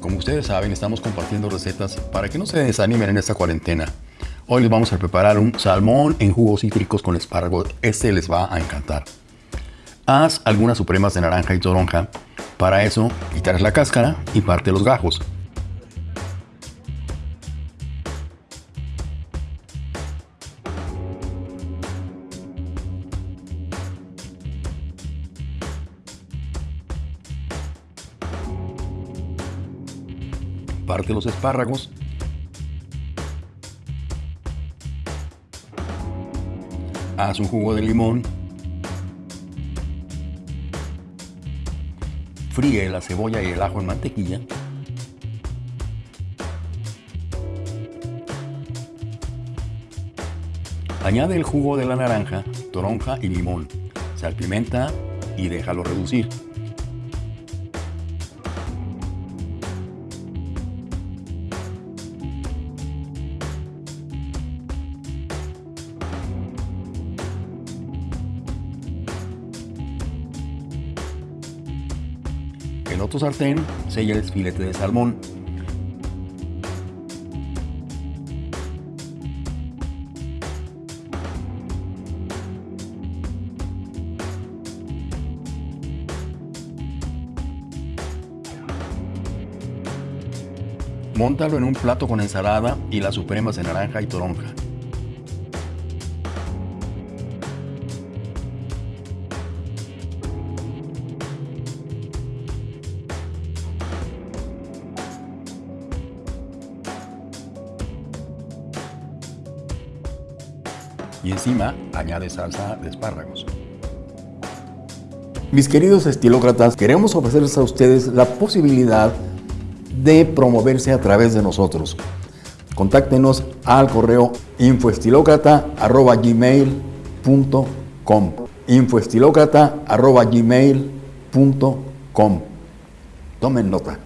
Como ustedes saben, estamos compartiendo recetas para que no se desanimen en esta cuarentena. Hoy les vamos a preparar un salmón en jugos cítricos con espárragos. Este les va a encantar. Haz algunas supremas de naranja y toronja. Para eso, quitar la cáscara y parte los gajos. Parte los espárragos. Haz un jugo de limón. Fríe la cebolla y el ajo en mantequilla. Añade el jugo de la naranja, toronja y limón. Salpimenta y déjalo reducir. En otro sartén sella el filete de salmón. Móntalo en un plato con ensalada y las supremas de naranja y toronja. Y encima añade salsa de espárragos. Mis queridos estilócratas, queremos ofrecerles a ustedes la posibilidad de promoverse a través de nosotros. Contáctenos al correo infoestilocrata.gmail.com infoestilocrata.gmail.com Tomen nota.